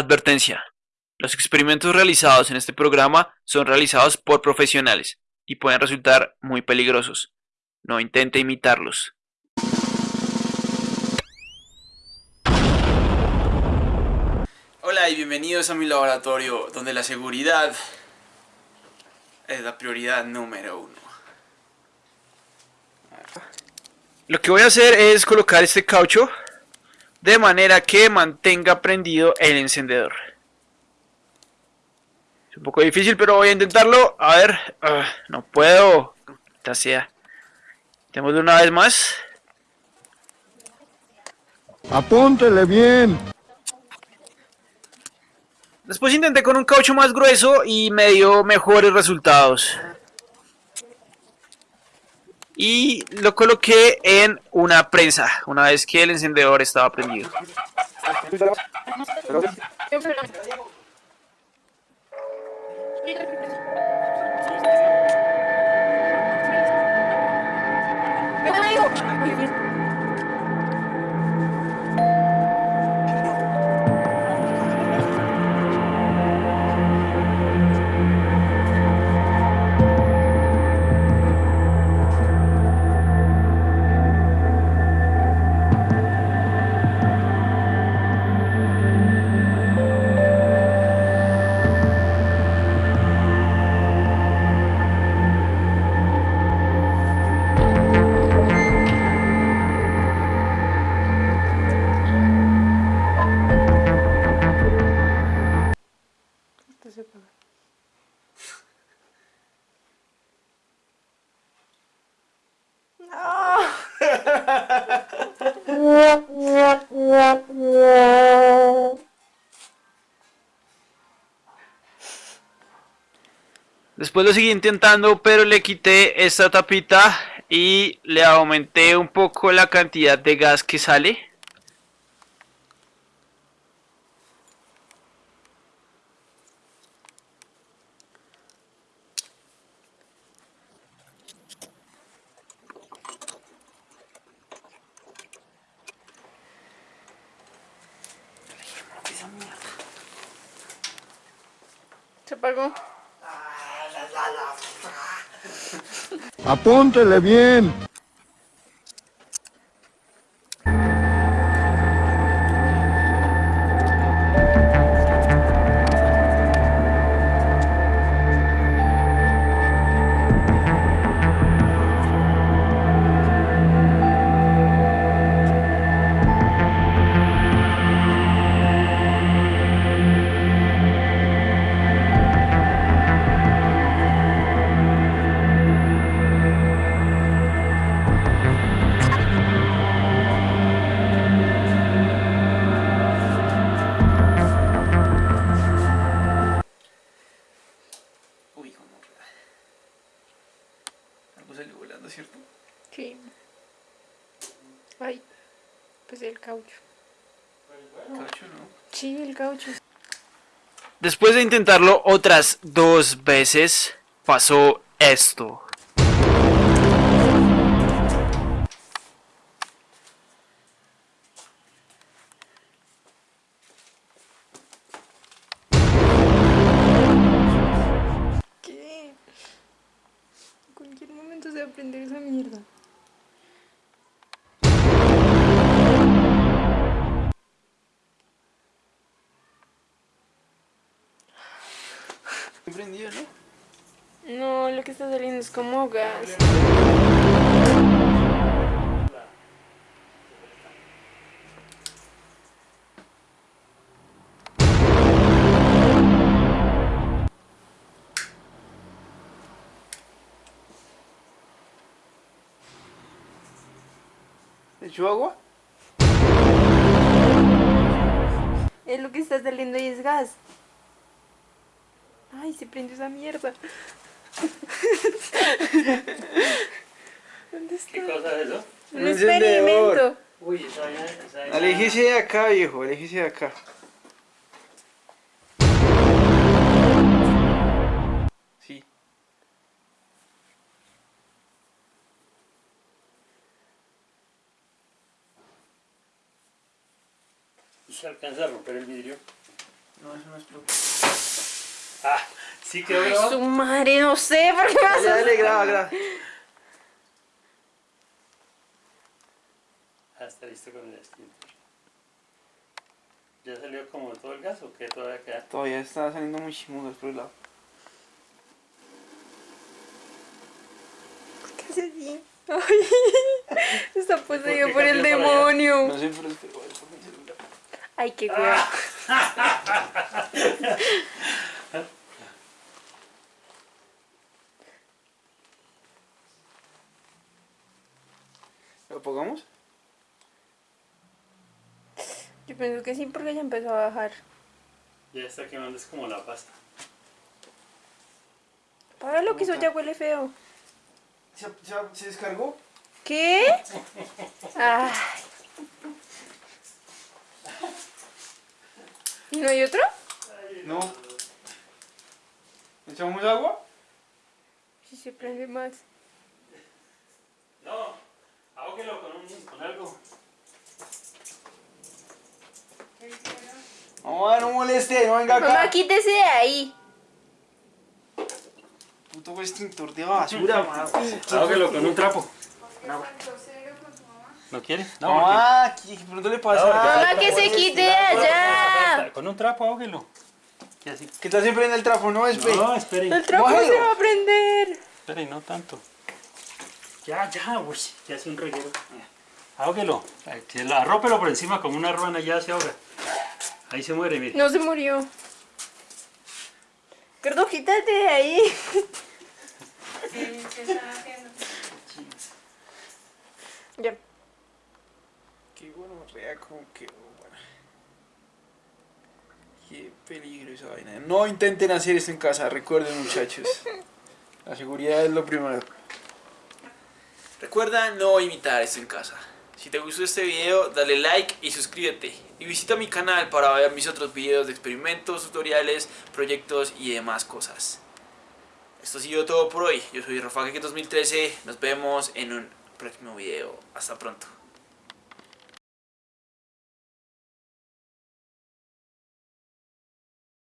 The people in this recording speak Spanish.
Advertencia. Los experimentos realizados en este programa son realizados por profesionales y pueden resultar muy peligrosos. No intente imitarlos. Hola y bienvenidos a mi laboratorio donde la seguridad es la prioridad número uno. Lo que voy a hacer es colocar este caucho de manera que mantenga prendido el encendedor. Es un poco difícil, pero voy a intentarlo. A ver, ah, no puedo. Esta sea. de una vez más. Apúntele bien. Después intenté con un caucho más grueso y me dio mejores resultados. Y lo coloqué en una prensa, una vez que el encendedor estaba prendido. Después lo seguí intentando, pero le quité esta tapita y le aumenté un poco la cantidad de gas que sale. Apagó. Apúntele bien. ¿Cierto? Sí. Ay, pues el caucho. ¿El caucho no? Sí, el caucho. Después de intentarlo otras dos veces, pasó esto. Aprender esa mierda. prendido, ¿no? No, lo que está saliendo es como gas. Echó agua? Es lo que está saliendo y es gas. Ay, se prendió esa mierda. ¿Dónde está? ¿Qué cosa es eso? Un, experimento. Uy, esa esa Aléjese de acá, viejo, aléjese de acá. Se alcanza a romper el vidrio. No, eso no explotó. Ah, sí quedó Ay, grabado. su madre, no sé, ¿por qué me a dale, graba, graba. Ah, está listo con el extintor. ¿Ya salió como todo el gas o qué todavía queda? Todavía está saliendo muchísimo gas por el lado. ¿Qué hace así? Ay, está poseído por el demonio. No sé, pero espero a ver por mi celular. Ay, qué cuidado. ¿Lo apagamos? Yo pienso que sí, porque ya empezó a bajar. Ya está quemando, es como la pasta. Para lo que eso ya huele feo. ¿Se, se, se descargó? ¿Qué? Ay. ¿Y no hay otro? No. ¿Echamos agua? Sí, se prende más. No, ahóguelo con, un, con algo. No, no moleste, no venga acá. Mamá, quítese de ahí. Puto extintor de basura, mamá. Con un trapo. ¿No quiere? No, Mamá, ¿qué de pronto le pasa? No, Mamá, que se quite de allá. Con un trapo. Y así. ¿Qué tal siempre en el trapo? No, espere. No, espere. El trapo Mójelo. se va a prender. Espere, no tanto. Ya, ya, uy, ya hace un reguero. Ahóguelo. Ay, que lo- Arrópelo por encima como una ruana, ya se ahoga. Ahí se muere, mire. No se murió. Gordo, quítate de ahí. Ya. Qué bueno, rea como que bueno. Qué peligro esa vaina. No intenten hacer esto en casa, recuerden muchachos. La seguridad es lo primero. Recuerda no imitar esto en casa. Si te gustó este video, dale like y suscríbete. Y visita mi canal para ver mis otros videos de experimentos, tutoriales, proyectos y demás cosas. Esto ha sido todo por hoy. Yo soy Rafa 2013. Nos vemos en un próximo video. Hasta pronto.